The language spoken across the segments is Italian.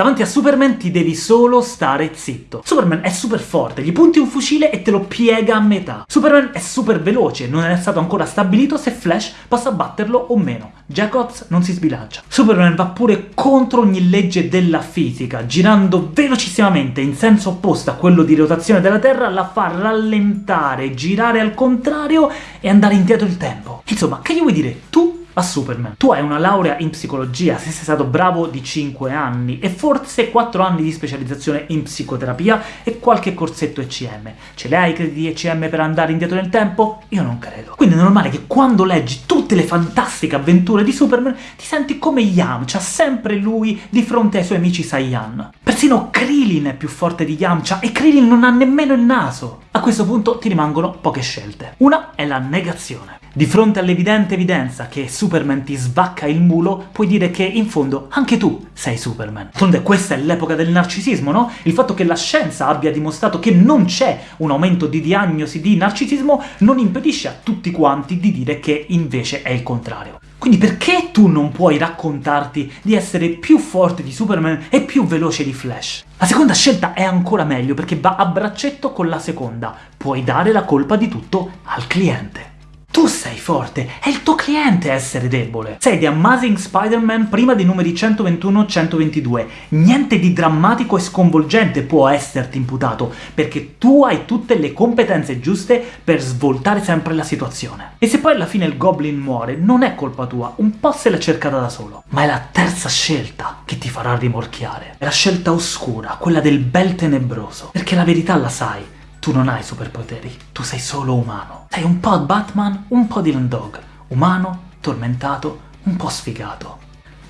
Davanti a Superman ti devi solo stare zitto. Superman è super forte, gli punti un fucile e te lo piega a metà. Superman è super veloce, non è stato ancora stabilito se Flash possa batterlo o meno. Jacobs non si sbilancia. Superman va pure contro ogni legge della fisica, girando velocissimamente in senso opposto a quello di rotazione della Terra, la fa rallentare, girare al contrario e andare indietro il tempo. Insomma, che gli vuoi dire? Tu a Superman. Tu hai una laurea in psicologia, se sei stato bravo di 5 anni, e forse 4 anni di specializzazione in psicoterapia e qualche corsetto ECM. Ce li hai i crediti ECM per andare indietro nel tempo? Io non credo. Quindi è normale che quando leggi tutte le fantastiche avventure di Superman ti senti come Yamcha, sempre lui di fronte ai suoi amici Saiyan. Persino Krillin è più forte di Yamcha, e Krillin non ha nemmeno il naso! A questo punto ti rimangono poche scelte. Una è la negazione. Di fronte all'evidente evidenza che Superman ti svacca il mulo, puoi dire che, in fondo, anche tu sei Superman. D'altronde questa è l'epoca del narcisismo, no? Il fatto che la scienza abbia dimostrato che non c'è un aumento di diagnosi di narcisismo non impedisce a tutti quanti di dire che invece è il contrario. Quindi perché tu non puoi raccontarti di essere più forte di Superman e più veloce di Flash? La seconda scelta è ancora meglio perché va a braccetto con la seconda. Puoi dare la colpa di tutto al cliente. Tu sei forte, è il tuo cliente essere debole. Sei The Amazing Spider-Man prima dei numeri 121-122. Niente di drammatico e sconvolgente può esserti imputato, perché tu hai tutte le competenze giuste per svoltare sempre la situazione. E se poi alla fine il Goblin muore, non è colpa tua, un po' se l'ha cercata da solo. Ma è la terza scelta che ti farà rimorchiare. È la scelta oscura, quella del bel tenebroso. Perché la verità la sai, tu non hai superpoteri, tu sei solo umano. Sei un po' Batman, un po' Dylan Dog. Umano, tormentato, un po' sfigato.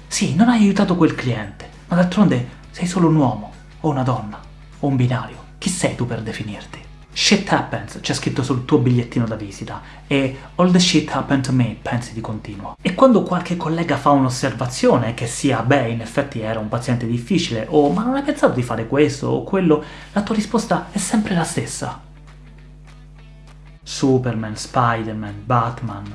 Sì, non hai aiutato quel cliente, ma d'altronde sei solo un uomo, o una donna, o un binario. Chi sei tu per definirti? Shit happens, c'è scritto sul tuo bigliettino da visita, e all the shit happened to me, pensi di continuo. E quando qualche collega fa un'osservazione, che sia, beh, in effetti era un paziente difficile, o ma non hai pensato di fare questo o quello, la tua risposta è sempre la stessa. Superman, Spider-Man, Batman...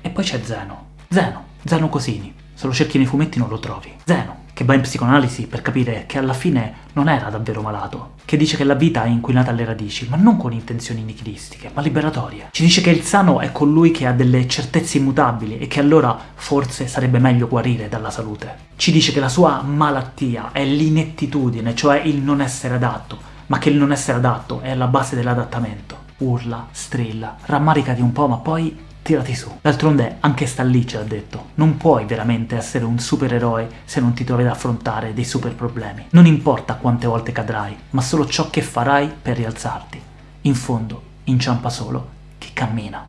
E poi c'è Zeno. Zeno, Zeno Cosini. Se lo cerchi nei fumetti non lo trovi. Zeno, che va in psicoanalisi per capire che alla fine non era davvero malato, che dice che la vita è inquinata alle radici, ma non con intenzioni nichilistiche, ma liberatorie. Ci dice che il sano è colui che ha delle certezze immutabili e che allora forse sarebbe meglio guarire dalla salute. Ci dice che la sua malattia è l'inettitudine, cioè il non essere adatto, ma che il non essere adatto è alla base dell'adattamento. Urla, strilla, rammaricati un po', ma poi tirati su. D'altronde anche Stan Lee ce l'ha detto, non puoi veramente essere un supereroe se non ti trovi ad affrontare dei super problemi. Non importa quante volte cadrai, ma solo ciò che farai per rialzarti. In fondo, inciampa solo chi cammina.